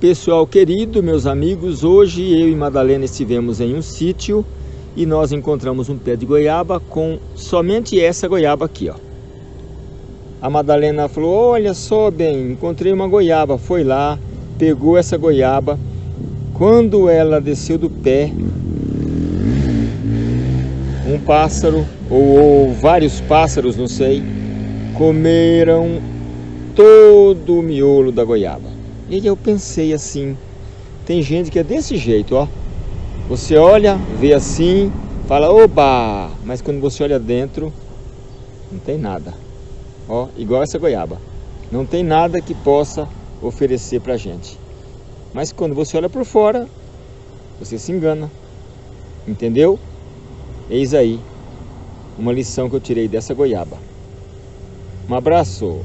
Pessoal querido, meus amigos, hoje eu e Madalena estivemos em um sítio e nós encontramos um pé de goiaba com somente essa goiaba aqui, ó. A Madalena falou, olha só bem, encontrei uma goiaba, foi lá, pegou essa goiaba. Quando ela desceu do pé, um pássaro, ou, ou vários pássaros, não sei, comeram todo o miolo da goiaba. E eu pensei assim, tem gente que é desse jeito, ó. Você olha, vê assim, fala, oba! Mas quando você olha dentro, não tem nada. Ó, igual essa goiaba. Não tem nada que possa oferecer pra gente. Mas quando você olha por fora, você se engana. Entendeu? Eis aí uma lição que eu tirei dessa goiaba. Um abraço!